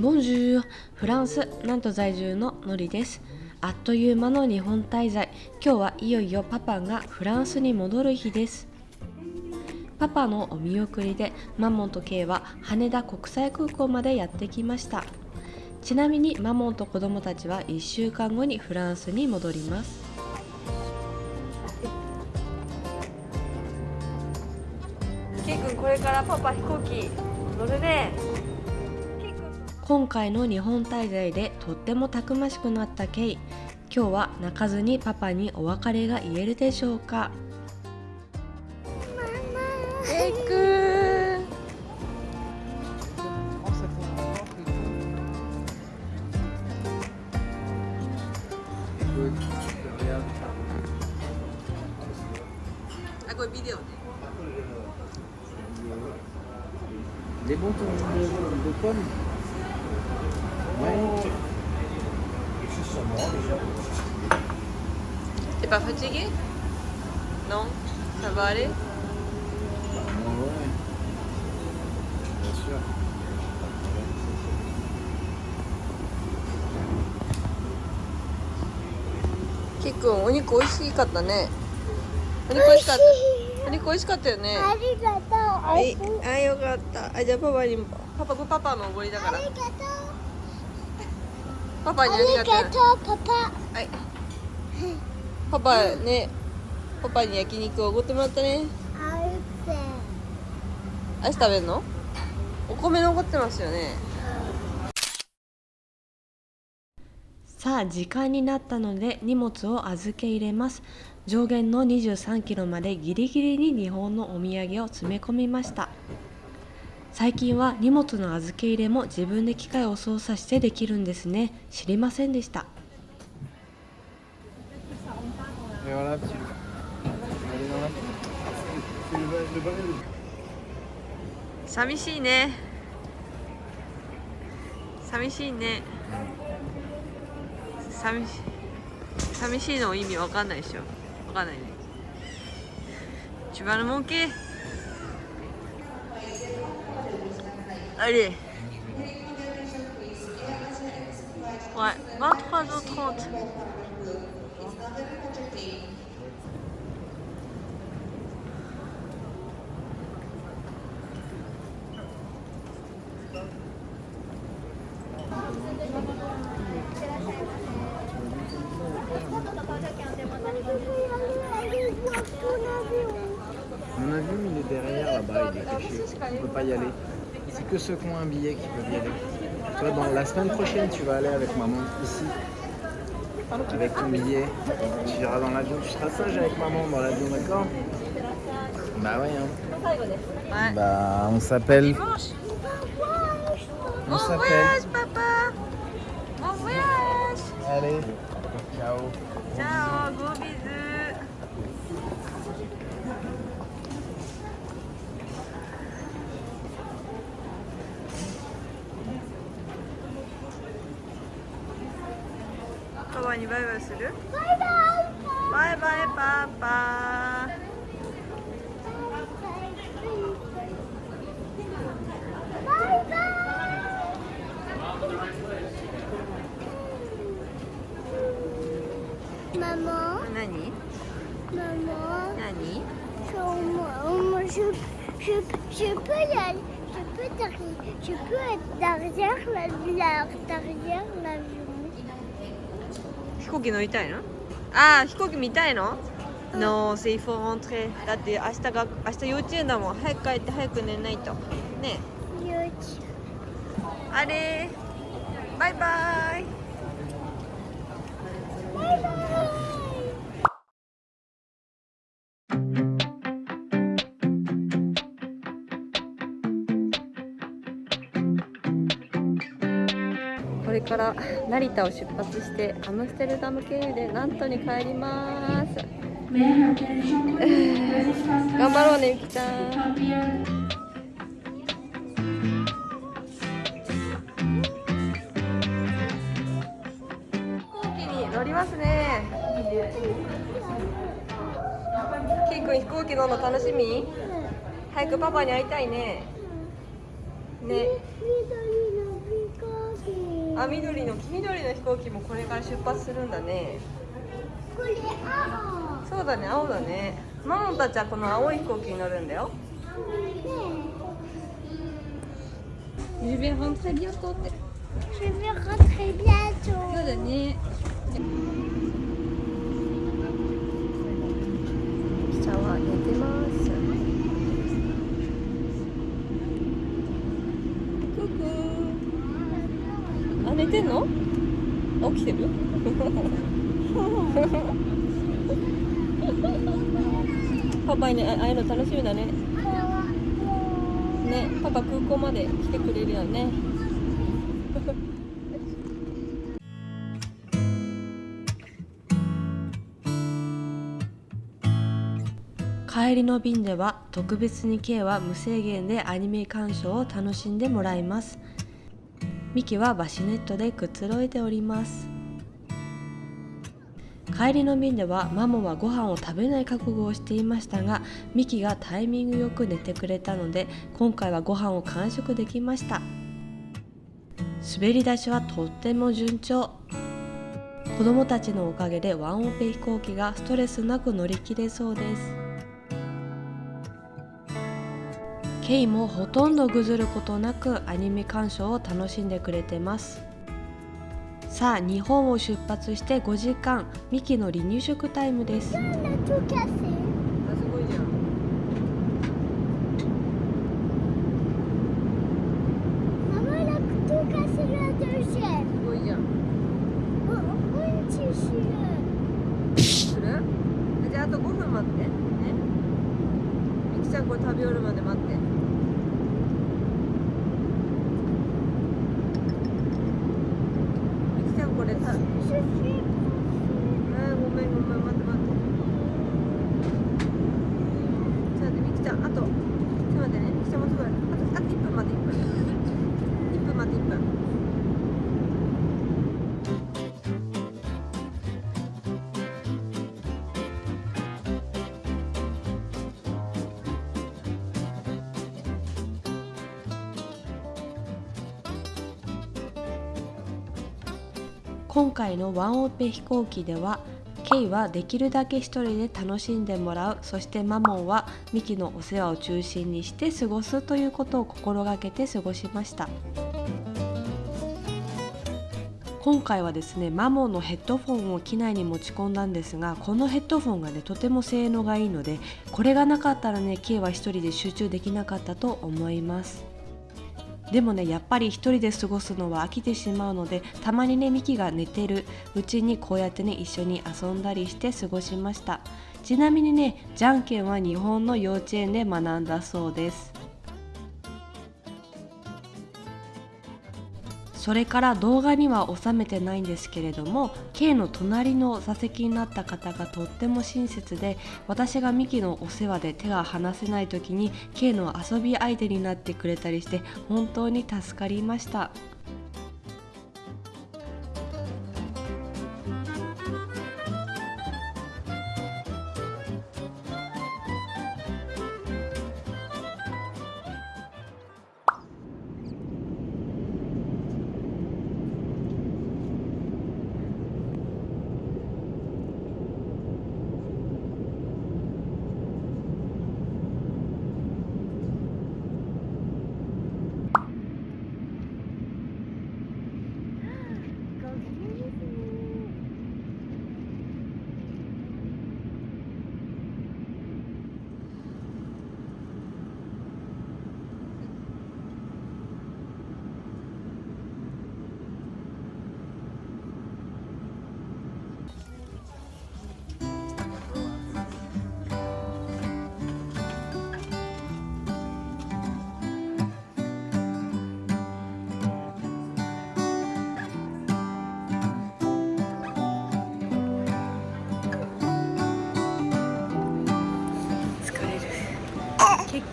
ボンジューフランス。なんと在住ののりです。あっという間の日本滞在。今日はいよいよパパがフランスに戻る日です。パパのお見送りでマモンとケイは羽田国際空港までやってきました。ちなみにマモンと子供たちは1週間後にフランスに戻ります。ケイ君これからパパ飛行機乗るね。今回の日本滞在でとってもたくましくなったケイ。今日は泣かずにパパにお別れが言えるでしょうか。あこれビデオね Les de, de pommes Ouais. T'es pas fatigué? Non? Ça va aller? Ouais. Bien sûr. キッくんお肉美味しかったねお肉美味しかったお肉美味しかったよね？ありがとう。あはい。あよかったあじゃあパパにもパパパパのおごりだからありがとう。パパにありありがとうがとう、パパ。はいパパねパパに焼肉をおごってもらったね。アイス食べるの？お米残ってますよね。さあ時間になったので荷物を預け入れます。上限の23キロまでギリギリに日本のお土産を詰め込みました。最近は荷物の預け入れも自分で機械を操作してできるんですね。知りませんでした voilà, petit 寂しいね寂しいね寂し寂しいの意味わかんないでしょわかんない千葉のモンキーあれ Ouais, 23h30. Mon avion, il est derrière là-bas, il est caché. On peut pas y aller. C'est que ceux qui ont un billet qui peuvent y aller. Toi, dans la semaine prochaine, tu vas aller avec maman ici. Avec ton billet. Tu iras dans l'avion. Tu seras sage avec maman dans l'avion, d'accord Bah ouais. Hein. Ouais. Bah, on s'appelle. On s'appelle. voyage papa Bon voyage Allez. Ciao. Ciao, gros bisous. Papa にバイバイするバイバイ。バイバイパパバイバイ。ママ、何ママ。何 Sur moi, moi, je, je, je peux y aller, je peux, t'arri- je peux être derrière la, la- derrière l'avion. 飛行機乗りたいの？ああ飛行機見たいの？No, c'est il faut rentrer. だって明日が明日幼稚園だもん。早く帰って早く寝ないと。ね YouTube. あれバイバイれから成田を出発してアムステルダム経由でナントに帰ります。頑張ろうねゆきちゃん。飛行機に乗りますね。キーくん飛行機乗るの楽しみ？早くパパに会いたいね。ね。あ緑の黄緑の飛行機もこれから出発するんだね。これ青。そうだね青だね。マモンたちはこの青い飛行機に乗るんだよ。Je vais rentrer bientôt. Je vais rentrer bientôt そうだね。下は寝てますククあ寝てんの？起きてる？パパにねああいうの楽しみだね。ねパパ空港まで来てくれるよね。帰りの便では特別に K は無制限でアニメ鑑賞を楽しんでもらいますミキはバシネットでくつろいでおります。帰りの便ではマモはご飯を食べない覚悟をしていましたがミキがタイミングよく寝てくれたので今回はご飯を完食できました。滑り出しはとっても順調。子供たちのおかげでワンオペ飛行機がストレスなく乗り切れそうです。ケイもほとんどぐずることなくアニメ鑑賞を楽しんでくれてます。さあ日本を出発して5時間ミキの離乳食タイムです。じゃん。Maman elle a tout cassé la deuxième すごいじゃん。Oh, un tissu する？じゃああと5分待ってちゃんこれ食べ終わるまで待って。今回のワンオペ飛行機ではケイはできるだけ一人で楽しんでもらう。そしてマモンはミキのお世話を中心にして過ごすということを心がけて過ごしました。今回はですねマモンのヘッドフォンを機内に持ち込んだんですがこのヘッドフォンがねとても性能がいいのでこれがなかったらね K は一人で集中できなかったと思います。でもねやっぱり一人で過ごすのは飽きてしまうのでたまにねミキが寝てる。うちにこうやってね一緒に遊んだりして過ごしました。ちなみにねじゃんけんは日本の幼稚園で学んだそうです。それから動画には収めてないんですけれども K の隣の座席になった方がとっても親切で私がミキのお世話で手が離せない時に K の遊び相手になってくれたりして本当に助かりました。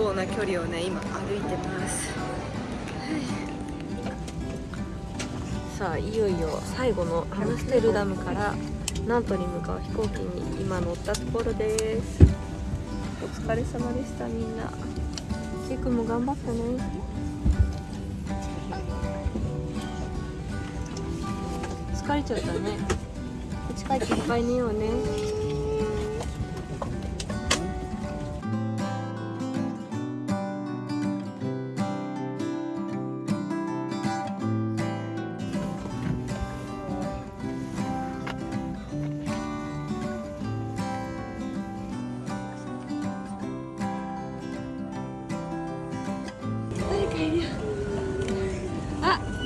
構な距離をね今歩いてます。さあいよいよ最後のアムステルダムからナントに向かう飛行機に今乗ったところです。お疲れ様でしたみんな。シー君も頑張ったね。疲れちゃったね。家帰っていっぱい寝ようね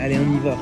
Allez, on y va.